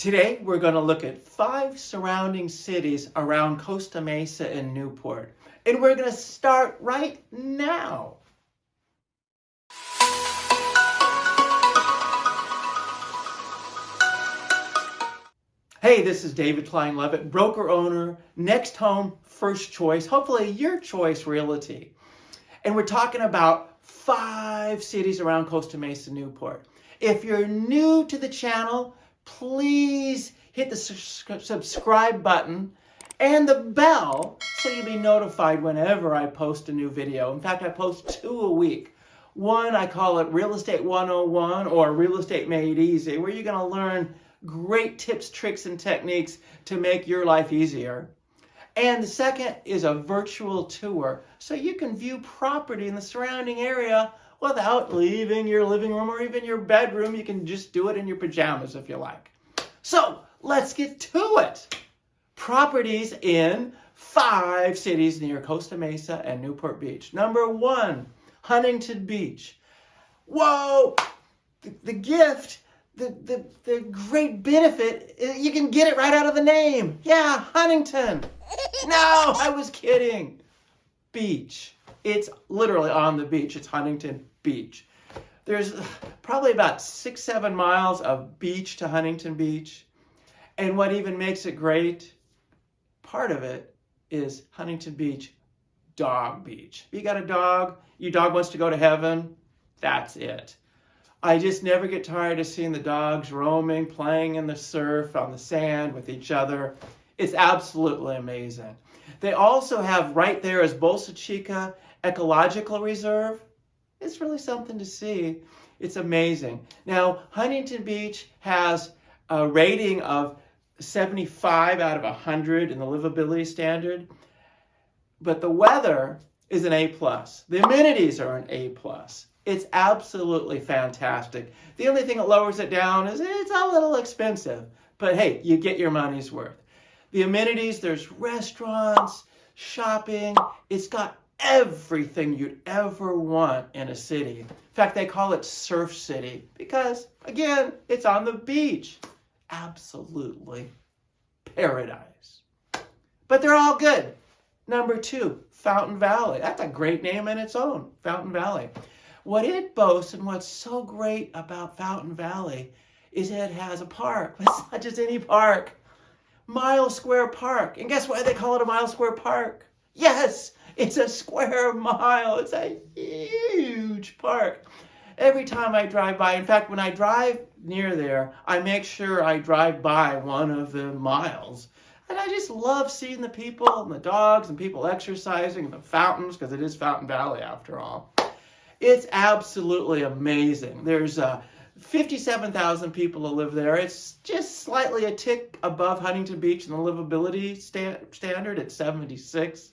Today, we're going to look at five surrounding cities around Costa Mesa and Newport. And we're going to start right now. Hey, this is David Klein Levitt, broker owner, NextHome, first choice, hopefully your choice realty. And we're talking about five cities around Costa Mesa, and Newport. If you're new to the channel, please hit the subscribe button and the bell so you'll be notified whenever I post a new video. In fact, I post two a week. One, I call it Real Estate 101 or Real Estate Made Easy, where you're going to learn great tips, tricks, and techniques to make your life easier. And the second is a virtual tour, so you can view property in the surrounding area without leaving your living room or even your bedroom. You can just do it in your pajamas if you like. So let's get to it. Properties in five cities near Costa Mesa and Newport Beach. Number one, Huntington Beach. Whoa, the, the gift, the, the, the great benefit, uh, you can get it right out of the name. Yeah, Huntington. No, I was kidding. Beach. It's literally on the beach. It's Huntington Beach. There's probably about six, seven miles of beach to Huntington Beach. And what even makes it great, part of it is Huntington Beach Dog Beach. You got a dog, your dog wants to go to heaven, that's it. I just never get tired of seeing the dogs roaming, playing in the surf, on the sand with each other. It's absolutely amazing. They also have right there is Bolsa Chica Ecological Reserve. It's really something to see. It's amazing. Now, Huntington Beach has a rating of 75 out of 100 in the livability standard, but the weather is an A+. plus. The amenities are an A+. plus. It's absolutely fantastic. The only thing that lowers it down is it's a little expensive, but hey, you get your money's worth. The amenities, there's restaurants, shopping. It's got everything you'd ever want in a city. In fact, they call it Surf City because, again, it's on the beach. Absolutely paradise. But they're all good. Number two, Fountain Valley. That's a great name in its own, Fountain Valley. What it boasts and what's so great about Fountain Valley is it has a park. It's not just any park. Mile Square Park. And guess why they call it a Mile Square Park? Yes, it's a square mile. It's a huge park. Every time I drive by, in fact, when I drive near there, I make sure I drive by one of the miles. And I just love seeing the people and the dogs and people exercising and the fountains, because it is Fountain Valley after all. It's absolutely amazing. There's uh, 57,000 people that live there. It's just slightly a tick above Huntington Beach in the livability sta standard at 76.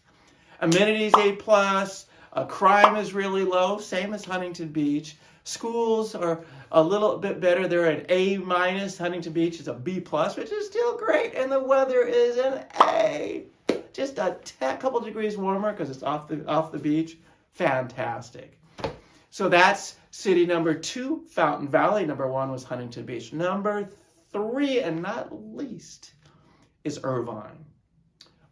Amenities A+, plus. Uh, crime is really low, same as Huntington Beach. Schools are a little bit better. They're an A minus. Huntington Beach is a B plus, which is still great. And the weather is an A. Just a couple degrees warmer because it's off the off the beach. Fantastic. So that's city number two, Fountain Valley. Number one was Huntington Beach. Number three, and not least, is Irvine.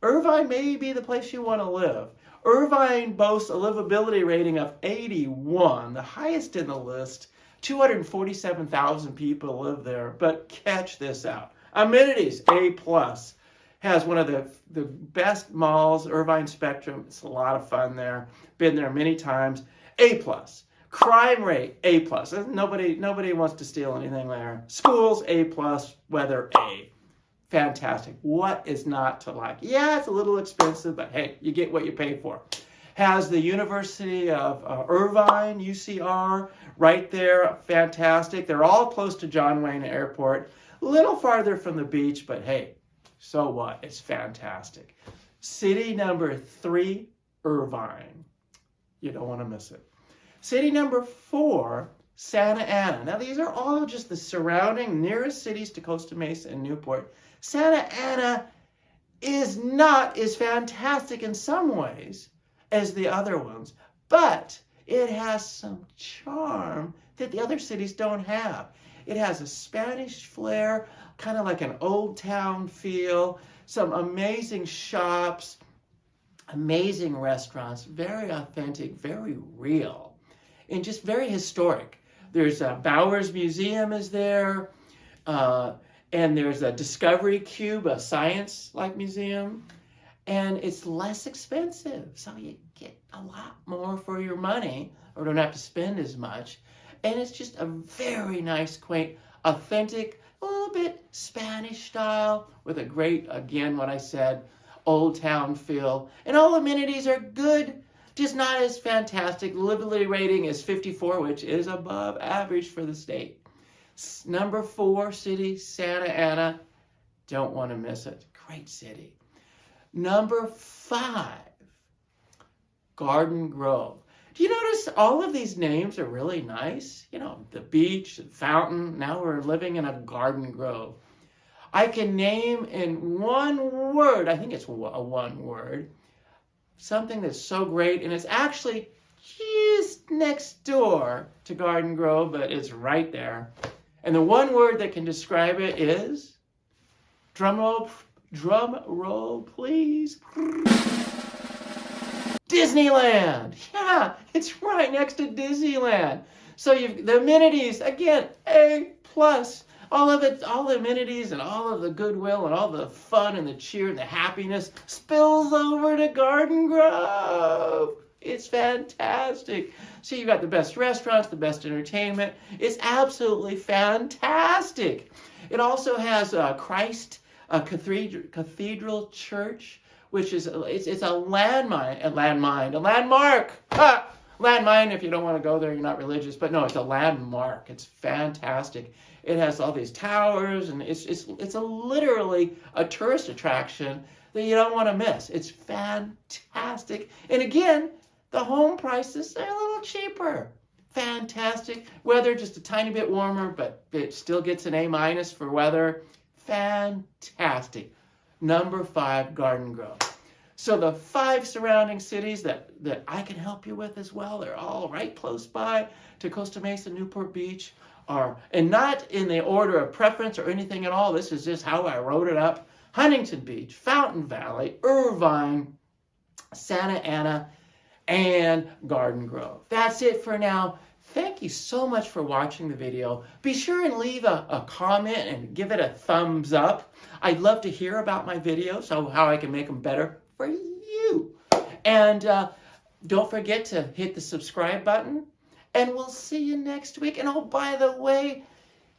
Irvine may be the place you want to live. Irvine boasts a livability rating of 81, the highest in the list. 247,000 people live there, but catch this out. Amenities, A+. plus, Has one of the, the best malls, Irvine Spectrum. It's a lot of fun there. Been there many times. A+. plus. Crime rate, A+. plus. Nobody, nobody wants to steal anything there. Schools, A+. plus. Weather, A fantastic. What is not to like? Yeah, it's a little expensive, but hey, you get what you pay for. Has the University of uh, Irvine, UCR, right there, fantastic. They're all close to John Wayne Airport, a little farther from the beach, but hey, so what? It's fantastic. City number three, Irvine. You don't want to miss it. City number four, Santa Ana. Now, these are all just the surrounding nearest cities to Costa Mesa and Newport. Santa Ana is not as fantastic in some ways as the other ones, but it has some charm that the other cities don't have. It has a Spanish flair, kind of like an old town feel, some amazing shops, amazing restaurants, very authentic, very real, and just very historic. There's a Bowers Museum is there, uh, and there's a Discovery Cube, a science-like museum, and it's less expensive, so you get a lot more for your money, or don't have to spend as much. And it's just a very nice, quaint, authentic, a little bit Spanish style with a great, again, what I said, old town feel. And all amenities are good, just not as fantastic. Livability rating is 54, which is above average for the state. Number four city, Santa Ana. Don't want to miss it. Great city. Number five, Garden Grove. Do you notice all of these names are really nice? You know, the beach, the fountain. Now we're living in a garden grove. I can name in one word, I think it's a one word, something that's so great, and it's actually just next door to Garden Grove, but it's right there. And the one word that can describe it is, drum roll, drum roll, please. Disneyland. Yeah, it's right next to Disneyland. So you've the amenities again, A plus. All of it, all the amenities and all of the goodwill and all the fun and the cheer and the happiness spills over to Garden Grove. It's fantastic. So you've got the best restaurants, the best entertainment. It's absolutely fantastic. It also has uh, Christ a cathedral, cathedral church which is it's, it's a landmine, a landmine, a landmark. Ha! Landmine, if you don't want to go there, you're not religious. But no, it's a landmark. It's fantastic. It has all these towers, and it's it's it's a literally a tourist attraction that you don't want to miss. It's fantastic. And again, the home prices are a little cheaper. Fantastic. Weather just a tiny bit warmer, but it still gets an A minus for weather. Fantastic number five, Garden Grove. So the five surrounding cities that, that I can help you with as well, they're all right close by to Costa Mesa, Newport Beach, are, and not in the order of preference or anything at all. This is just how I wrote it up. Huntington Beach, Fountain Valley, Irvine, Santa Ana, and Garden Grove. That's it for now. Thank you so much for watching the video. Be sure and leave a, a comment and give it a thumbs up. I'd love to hear about my videos, so how I can make them better for you. And uh, don't forget to hit the subscribe button, and we'll see you next week. And oh, by the way,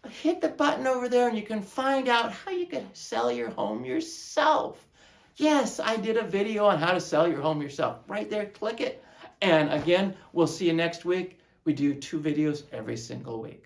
hit the button over there and you can find out how you can sell your home yourself. Yes, I did a video on how to sell your home yourself. Right there, click it. And again, we'll see you next week. We do two videos every single week.